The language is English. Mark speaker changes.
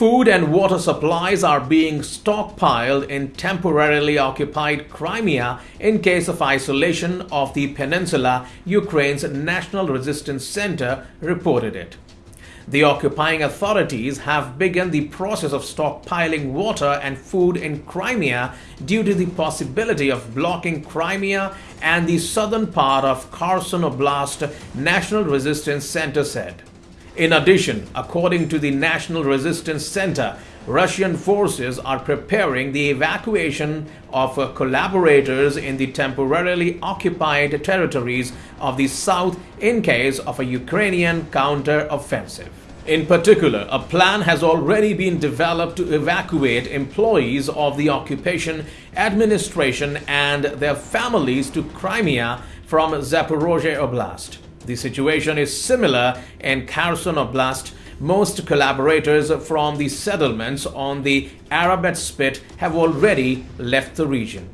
Speaker 1: Food and water supplies are being stockpiled in temporarily occupied Crimea in case of isolation of the peninsula, Ukraine's National Resistance Center reported it. The occupying authorities have begun the process of stockpiling water and food in Crimea due to the possibility of blocking Crimea and the southern part of Kherson Oblast, National Resistance Center said. In addition, according to the National Resistance Center, Russian forces are preparing the evacuation of uh, collaborators in the temporarily occupied territories of the south in case of a Ukrainian counter-offensive. In particular, a plan has already been developed to evacuate employees of the occupation administration and their families to Crimea from Zaporozhye Oblast. The situation is similar in Kherson Oblast. Most collaborators from the settlements on the Arabat Spit have already left the region.